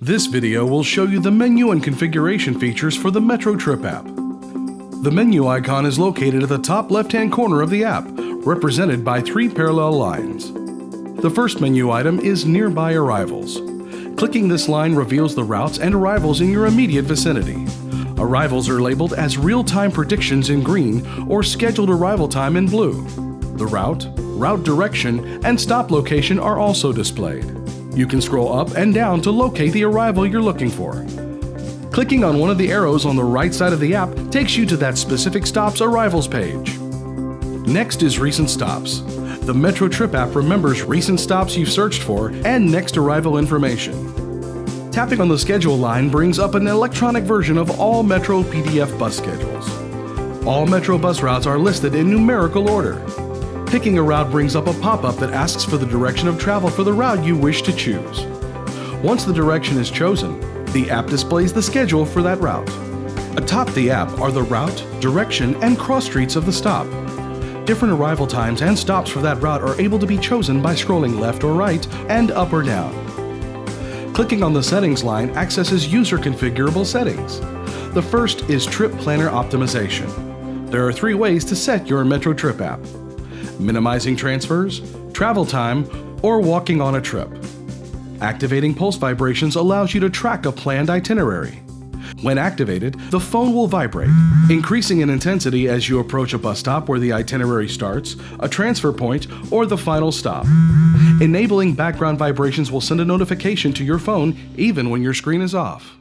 This video will show you the menu and configuration features for the Metro Trip app. The menu icon is located at the top left-hand corner of the app, represented by three parallel lines. The first menu item is Nearby Arrivals. Clicking this line reveals the routes and arrivals in your immediate vicinity. Arrivals are labeled as real-time predictions in green or scheduled arrival time in blue. The route, route direction, and stop location are also displayed. You can scroll up and down to locate the arrival you're looking for. Clicking on one of the arrows on the right side of the app takes you to that specific stop's arrivals page. Next is Recent Stops. The Metro Trip app remembers recent stops you've searched for and next arrival information. Tapping on the schedule line brings up an electronic version of all Metro PDF bus schedules. All Metro bus routes are listed in numerical order. Picking a route brings up a pop-up that asks for the direction of travel for the route you wish to choose. Once the direction is chosen, the app displays the schedule for that route. Atop the app are the route, direction, and cross streets of the stop. Different arrival times and stops for that route are able to be chosen by scrolling left or right and up or down. Clicking on the Settings line accesses user configurable settings. The first is Trip Planner Optimization. There are three ways to set your Metro Trip app minimizing transfers, travel time, or walking on a trip. Activating pulse vibrations allows you to track a planned itinerary. When activated, the phone will vibrate, increasing in intensity as you approach a bus stop where the itinerary starts, a transfer point, or the final stop. Enabling background vibrations will send a notification to your phone even when your screen is off.